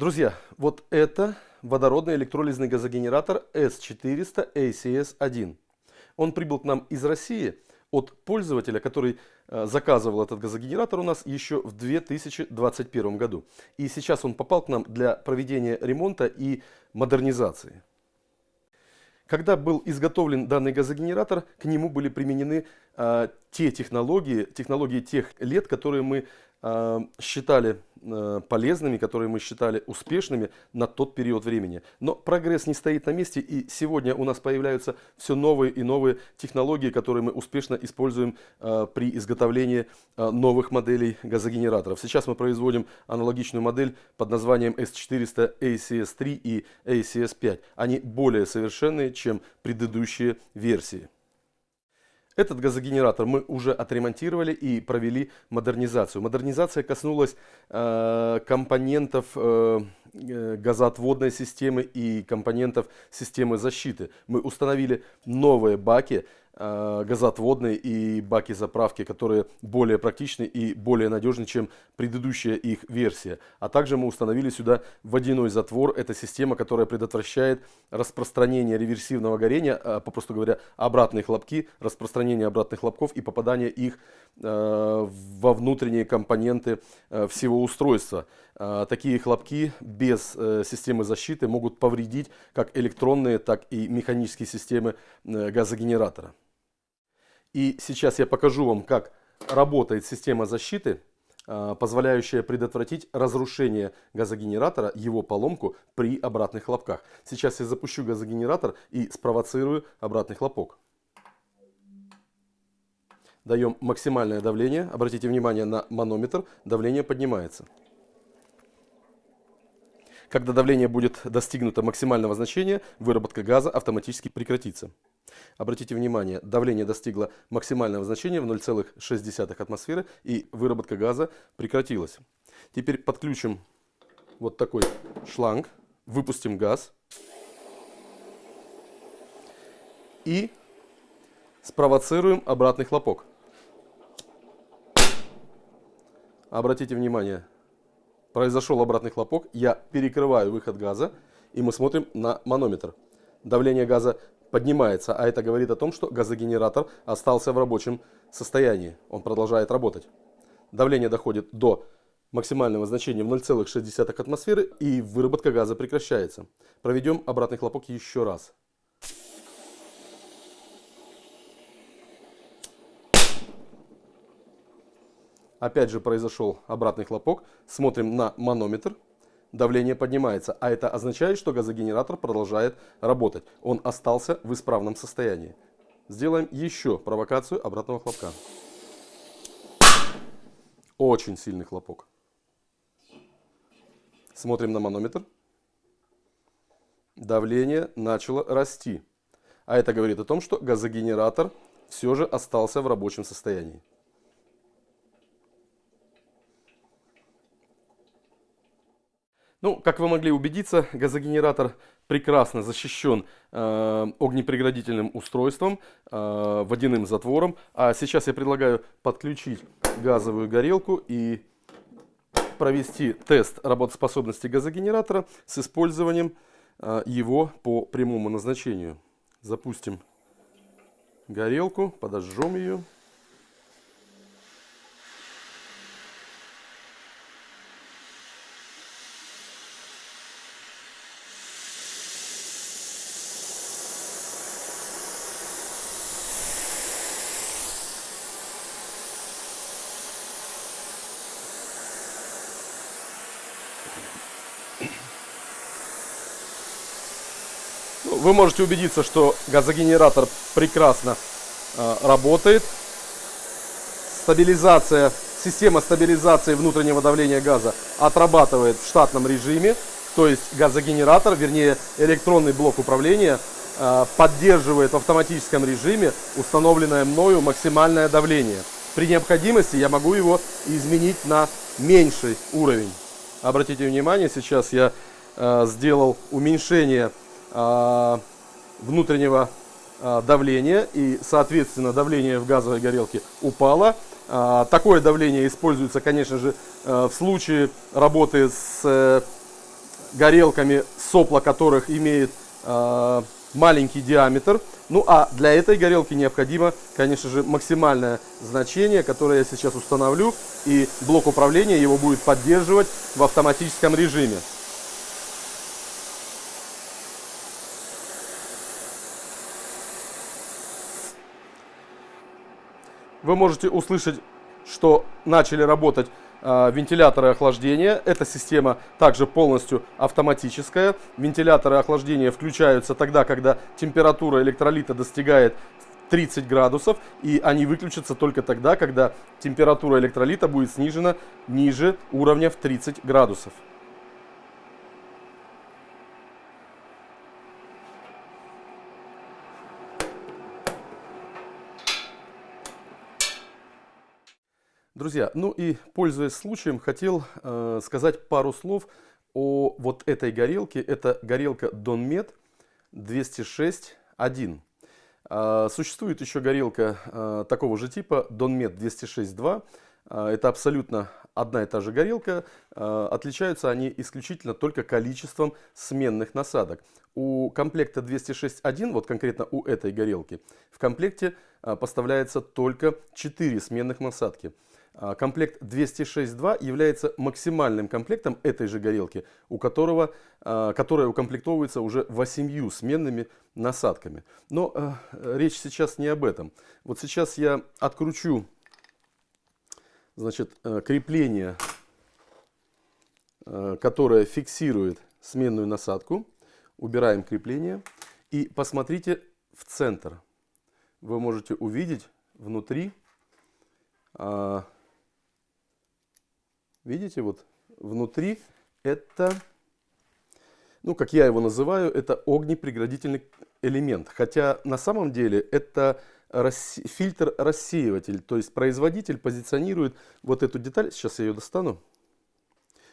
Друзья, вот это водородный электролизный газогенератор S400 ACS-1. Он прибыл к нам из России от пользователя, который э, заказывал этот газогенератор у нас еще в 2021 году. И сейчас он попал к нам для проведения ремонта и модернизации. Когда был изготовлен данный газогенератор, к нему были применены э, те технологии, технологии тех лет, которые мы считали Э, полезными, которые мы считали успешными на тот период времени. Но прогресс не стоит на месте, и сегодня у нас появляются все новые и новые технологии, которые мы успешно используем э, при изготовлении э, новых моделей газогенераторов. Сейчас мы производим аналогичную модель под названием S400 ACS3 и ACS5. Они более совершенные, чем предыдущие версии. Этот газогенератор мы уже отремонтировали и провели модернизацию. Модернизация коснулась э, компонентов э, э газоотводной системы и компонентов системы защиты. Мы установили новые баки, газоотводные и баки заправки, которые более практичны и более надежны, чем предыдущая их версия. А также мы установили сюда водяной затвор. Это система, которая предотвращает распространение реверсивного горения, э, попросту говоря, обратные хлопки, распространение обратных хлопков и попадание их э, во внутренние компоненты всего устройства. Такие хлопки без системы защиты могут повредить как электронные, так и механические системы газогенератора. И сейчас я покажу вам, как работает система защиты, а, позволяющая предотвратить разрушение газогенератора, его поломку при обратных хлопках. Сейчас я запущу газогенератор и спровоцирую обратный хлопок. Даем максимальное давление. Обратите внимание на манометр. Давление поднимается. Когда давление будет достигнуто максимального значения, выработка газа автоматически прекратится. Обратите внимание, давление достигло максимального значения в 0,6 атмосферы и выработка газа прекратилась. Теперь подключим вот такой шланг, выпустим газ и спровоцируем обратный хлопок. Обратите внимание, произошел обратный хлопок, я перекрываю выход газа и мы смотрим на манометр. Давление газа поднимается, а это говорит о том, что газогенератор остался в рабочем состоянии. Он продолжает работать. Давление доходит до максимального значения в 0,6 атмосферы и выработка газа прекращается. Проведем обратный хлопок еще раз. Опять же произошел обратный хлопок. Смотрим на манометр давление поднимается, а это означает, что газогенератор продолжает работать. Он остался в исправном состоянии. Сделаем еще провокацию обратного хлопка. Очень сильный хлопок. Смотрим на манометр. Давление начало расти. А это говорит о том, что газогенератор все же остался в рабочем состоянии. Ну, как вы могли убедиться, газогенератор прекрасно защищен э, огнепреградительным устройством, э, водяным затвором. А сейчас я предлагаю подключить газовую горелку и провести тест работоспособности газогенератора с использованием э, его по прямому назначению. Запустим горелку, подожжем ее. Вы можете убедиться, что газогенератор прекрасно э, работает. Стабилизация, система стабилизации внутреннего давления газа отрабатывает в штатном режиме. То есть газогенератор, вернее электронный блок управления, э, поддерживает в автоматическом режиме установленное мною максимальное давление. При необходимости я могу его изменить на меньший уровень. Обратите внимание, сейчас я э, сделал уменьшение внутреннего э, давления и, соответственно, давление в газовой горелке упало. Э, такое давление используется, конечно же, в случае работы с э, горелками, сопла которых имеет маленький диаметр. Ну а для этой горелки необходимо, конечно же, максимальное значение, которое я сейчас установлю. И блок управления его будет поддерживать в автоматическом режиме. Вы можете услышать, что начали работать э, вентиляторы охлаждения. Эта система также полностью автоматическая. Вентиляторы охлаждения включаются тогда, когда температура электролита достигает 30 градусов, и они выключатся только тогда, когда температура электролита будет снижена ниже уровня в 30 градусов. Друзья, ну и пользуясь случаем, хотел э, сказать пару слов о вот этой горелке. Это горелка Donmet 206.1. Э, существует еще горелка э, такого же типа Donmet 206.2. Э, это абсолютно одна и та же горелка. Э, отличаются они исключительно только количеством сменных насадок. У комплекта 206.1, вот конкретно у этой горелки, в комплекте э, поставляется только 4 сменных насадки. А, комплект 206.2 является максимальным комплектом этой же горелки, у которого, а, которая укомплектовывается уже 8 сменными насадками. Но э, речь сейчас не об этом. Вот сейчас я откручу значит, э, крепление, э, которое фиксирует сменную насадку. Убираем крепление и посмотрите в центр. Вы можете увидеть внутри а, Видите, вот внутри это, ну, как я его называю, это огнепреградительный элемент. Хотя на самом деле это фильтр-рассеиватель. То есть производитель позиционирует вот эту деталь. Сейчас я ее достану.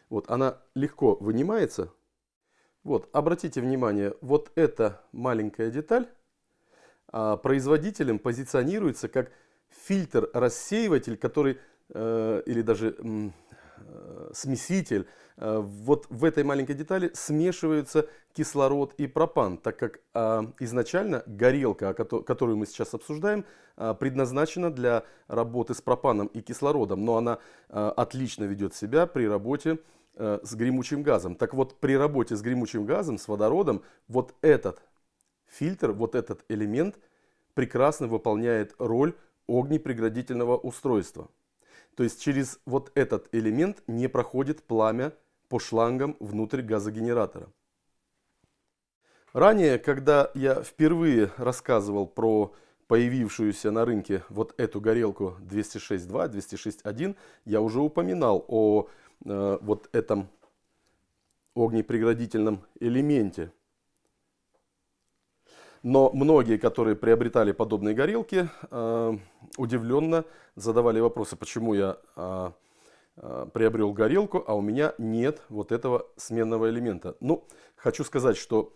Вот, она легко вынимается. Вот, обратите внимание, вот эта маленькая деталь а, производителем позиционируется как фильтр-рассеиватель, который, э, или даже смеситель. Э, вот в этой маленькой детали смешиваются кислород и пропан, так как а, изначально горелка, которую мы сейчас обсуждаем, предназначена для работы с пропаном и кислородом, но она отлично ведет себя при работе с гремучим газом. Так вот, при работе с гремучим газом, с водородом, вот этот фильтр, вот этот элемент прекрасно выполняет роль огнепреградительного устройства. То есть через вот этот элемент не проходит пламя по шлангам внутрь газогенератора. Ранее, когда я впервые рассказывал про появившуюся на рынке вот эту горелку 206.2, 206.1, я уже упоминал о э, вот этом огнепреградительном элементе. Но многие, которые приобретали подобные горелки, э, удивленно задавали вопросы, почему я э, э, приобрел горелку, а у меня нет вот этого сменного элемента. Ну, хочу сказать, что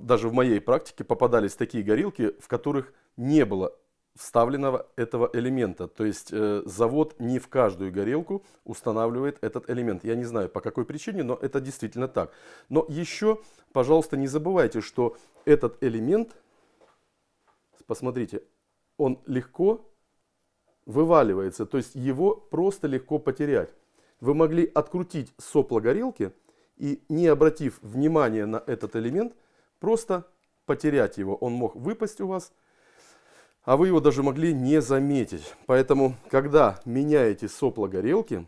даже в моей практике попадались такие горелки, в которых не было вставленного этого элемента. То есть э, завод не в каждую горелку устанавливает этот элемент. Я не знаю по какой причине, но это действительно так. Но еще, пожалуйста, не забывайте, что этот элемент, посмотрите, он легко вываливается. То есть его просто легко потерять. Вы могли открутить сопло горелки и, не обратив внимания на этот элемент, просто потерять его. Он мог выпасть у вас а вы его даже могли не заметить. Поэтому, когда меняете сопло горелки,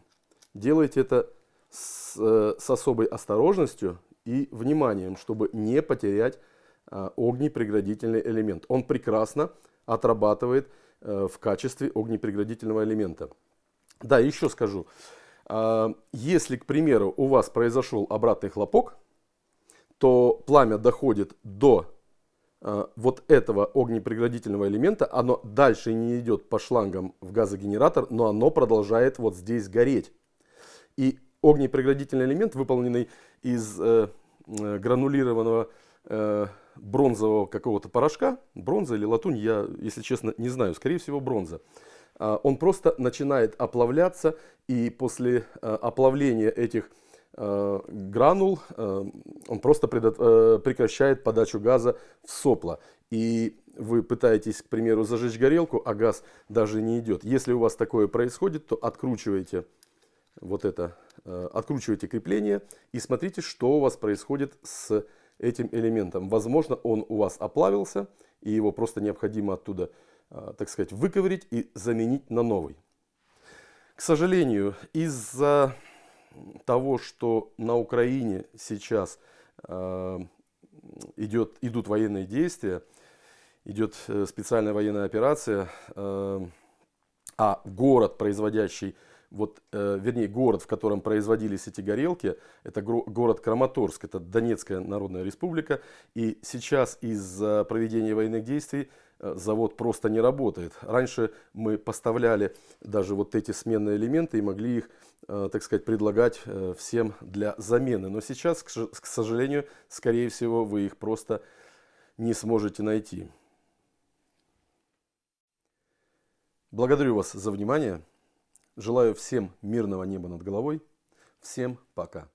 делайте это с, э, с особой осторожностью и вниманием, чтобы не потерять э, огнепреградительный элемент. Он прекрасно отрабатывает э, в качестве огнепреградительного элемента. Да, еще скажу. Э, если, к примеру, у вас произошел обратный хлопок, то пламя доходит до вот этого огнепреградительного элемента, оно дальше не идет по шлангам в газогенератор, но оно продолжает вот здесь гореть. И огнепреградительный элемент, выполненный из э, э, гранулированного э, бронзового какого-то порошка, бронза или латунь, я, если честно, не знаю, скорее всего бронза, э, он просто начинает оплавляться, и после э, оплавления этих э, гранул, э, он просто э, прекращает подачу газа в сопла. И вы пытаетесь, к примеру, зажечь горелку, а газ даже не идет. Если у вас такое происходит, то откручивайте вот это, э, откручивайте крепление и смотрите, что у вас происходит с этим элементом. Возможно, он у вас оплавился, и его просто необходимо оттуда, э, так сказать, выковырить и заменить на новый. К сожалению, из-за того, что на Украине сейчас э, идет, идут военные действия, идет э, специальная военная операция, э, а город, производящий, вот, вернее, город, в котором производились эти горелки, это город Краматорск, это Донецкая Народная Республика, и сейчас из-за проведения военных действий завод просто не работает. Раньше мы поставляли даже вот эти сменные элементы и могли их, э, так сказать, предлагать э, всем для замены. Но сейчас, к сожалению, скорее всего, вы их просто не сможете найти. Благодарю вас за внимание. Желаю всем мирного неба над головой. Всем пока.